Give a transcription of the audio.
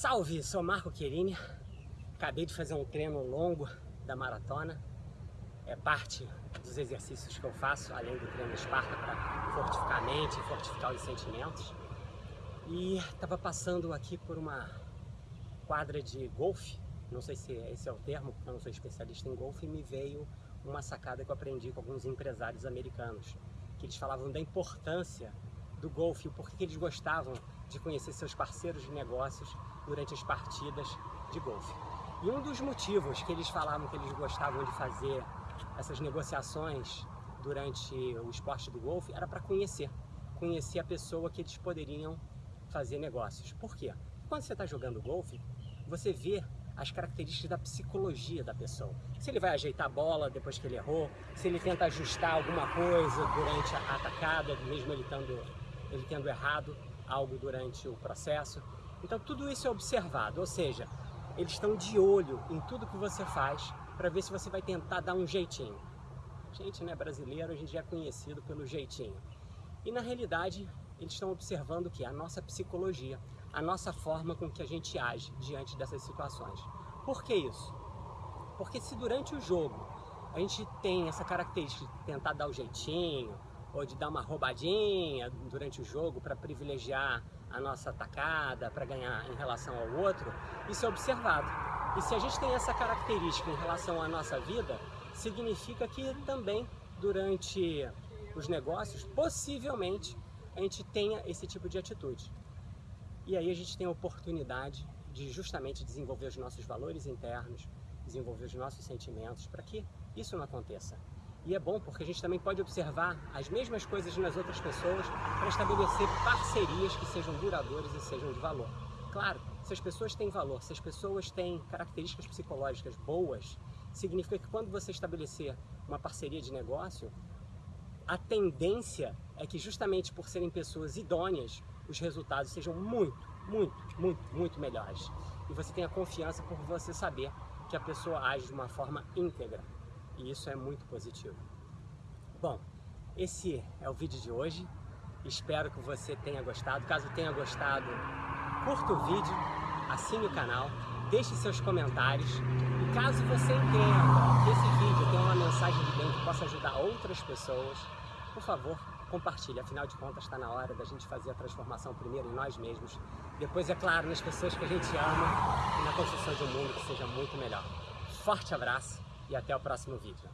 Salve, sou Marco Querini, acabei de fazer um treino longo da maratona, é parte dos exercícios que eu faço, além do treino Esparta, para fortificar a mente, fortificar os sentimentos. E estava passando aqui por uma quadra de golfe, não sei se esse é o termo, porque eu não sou especialista em golfe, e me veio uma sacada que eu aprendi com alguns empresários americanos, que eles falavam da importância do golfe, o porquê eles gostavam de conhecer seus parceiros de negócios durante as partidas de golfe. E um dos motivos que eles falavam que eles gostavam de fazer essas negociações durante o esporte do golfe era para conhecer, conhecer a pessoa que eles poderiam fazer negócios. Por quê? Quando você está jogando golfe, você vê as características da psicologia da pessoa. Se ele vai ajeitar a bola depois que ele errou, se ele tenta ajustar alguma coisa durante a atacada, mesmo ele tendo, ele tendo errado, algo durante o processo. Então tudo isso é observado, ou seja, eles estão de olho em tudo que você faz para ver se você vai tentar dar um jeitinho. Gente, né, brasileiro, a gente é conhecido pelo jeitinho. E na realidade, eles estão observando o que? A nossa psicologia, a nossa forma com que a gente age diante dessas situações. Por que isso? Porque se durante o jogo a gente tem essa característica de tentar dar o jeitinho, ou de dar uma roubadinha durante o jogo para privilegiar a nossa atacada, para ganhar em relação ao outro, isso é observado. E se a gente tem essa característica em relação à nossa vida, significa que também durante os negócios, possivelmente, a gente tenha esse tipo de atitude. E aí a gente tem a oportunidade de justamente desenvolver os nossos valores internos, desenvolver os nossos sentimentos, para que isso não aconteça. E é bom porque a gente também pode observar as mesmas coisas nas outras pessoas para estabelecer parcerias que sejam duradouras e sejam de valor. Claro, se as pessoas têm valor, se as pessoas têm características psicológicas boas, significa que quando você estabelecer uma parceria de negócio, a tendência é que justamente por serem pessoas idôneas, os resultados sejam muito, muito, muito, muito melhores. E você tenha confiança por você saber que a pessoa age de uma forma íntegra e isso é muito positivo. Bom, esse é o vídeo de hoje, espero que você tenha gostado. Caso tenha gostado, curta o vídeo, assine o canal, deixe seus comentários e caso você entenda que esse vídeo tem uma mensagem de bem que possa ajudar outras pessoas, por favor, compartilhe. Afinal de contas, está na hora da gente fazer a transformação primeiro em nós mesmos, depois, é claro, nas pessoas que a gente ama e na construção de um mundo que seja muito melhor. Forte abraço! E até o próximo vídeo.